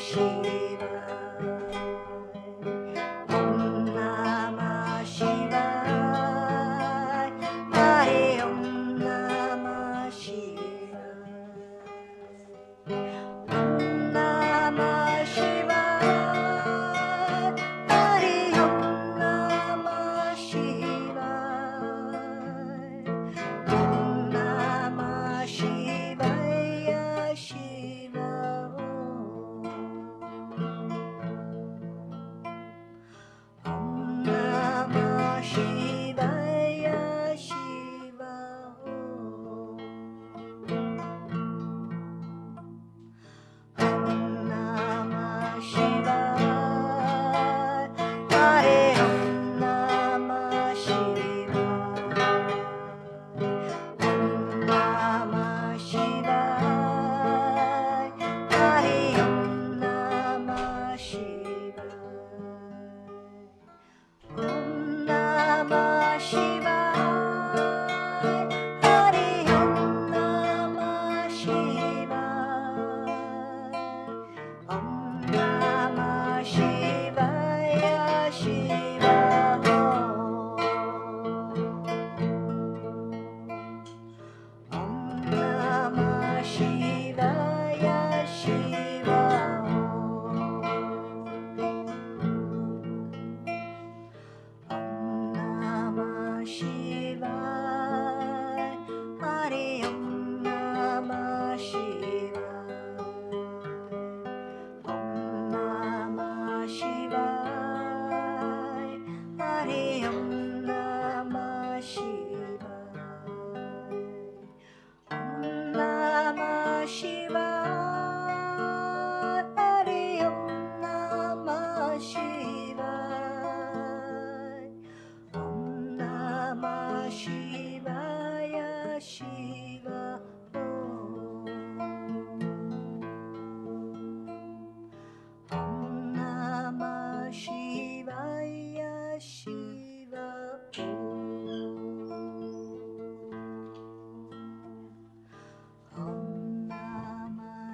Namah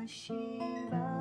Shivaya.